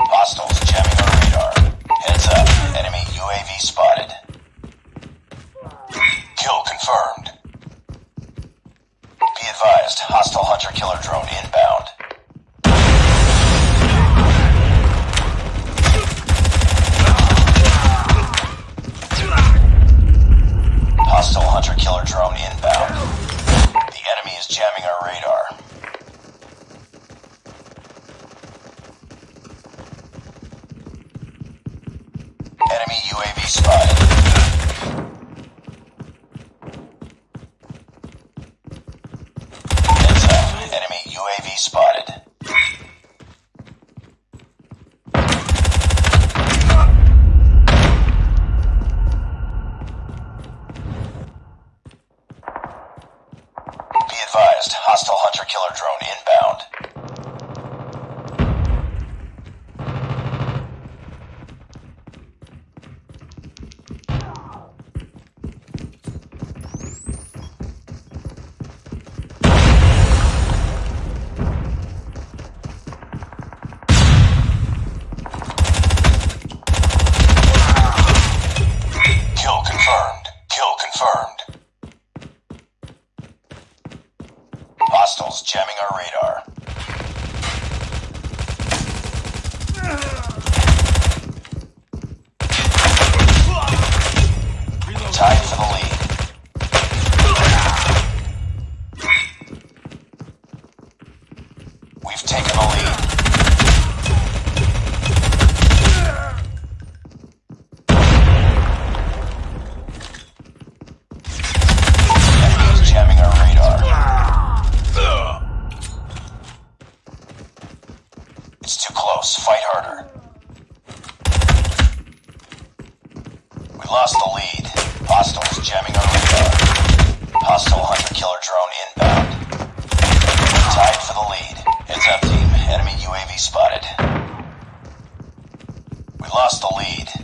Hostiles jamming our radar. Heads up. Enemy UAV spotted. Kill confirmed. Be advised, hostile hunter-killer drone advised, hostile hunter-killer drone lost the lead. Hostiles jamming our radar. Hostile hunter-killer drone inbound. Tied for the lead. Heads up, team. Enemy UAV spotted. We lost the lead.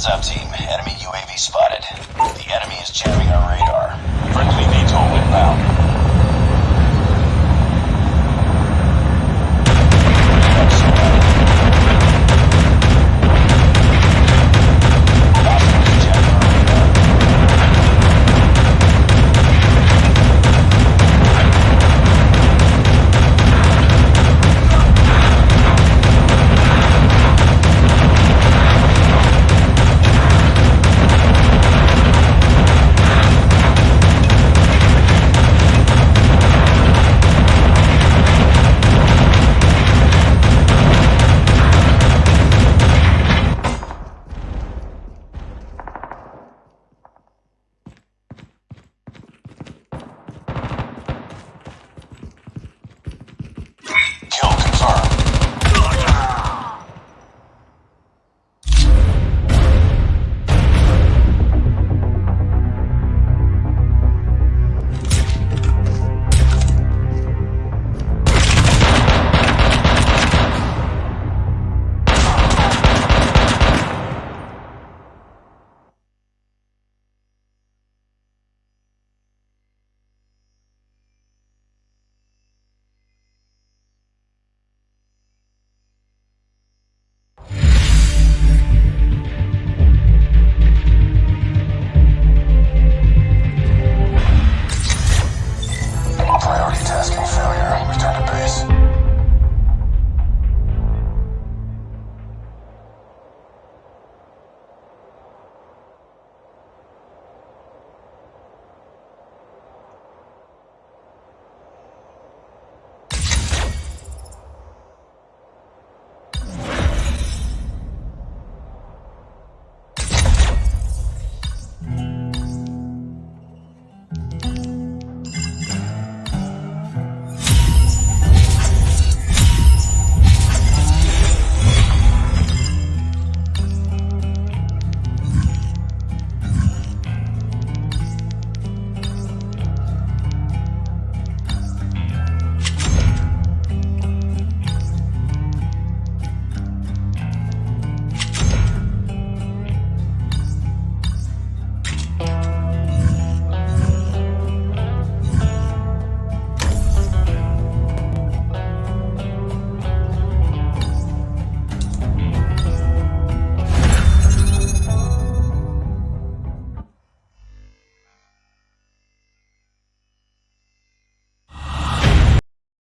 Heads up, team. Enemy UAV spotted. The enemy is jamming our radar.